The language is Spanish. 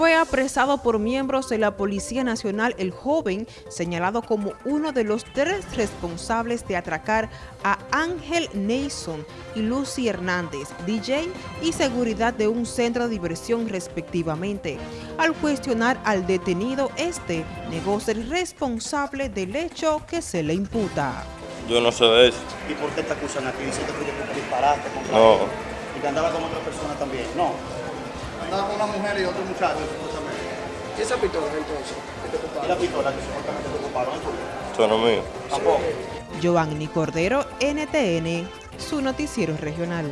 Fue apresado por miembros de la Policía Nacional el joven, señalado como uno de los tres responsables de atracar a Ángel Nason y Lucy Hernández, DJ y seguridad de un centro de diversión respectivamente. Al cuestionar al detenido, este negó ser responsable del hecho que se le imputa. Yo no sé de eso. ¿Y por qué te acusan aquí? Dicen que tú disparaste contra No. él. Y que andaba con otra persona también. No. Andaba con una mujer y otro muchacho, supuestamente. ¿Y esa pistola entonces? que te Y la pistola que supuestamente te ocuparon es tuya. Eso no es mío. Tampoco. Giovanni Cordero, NTN, su noticiero regional.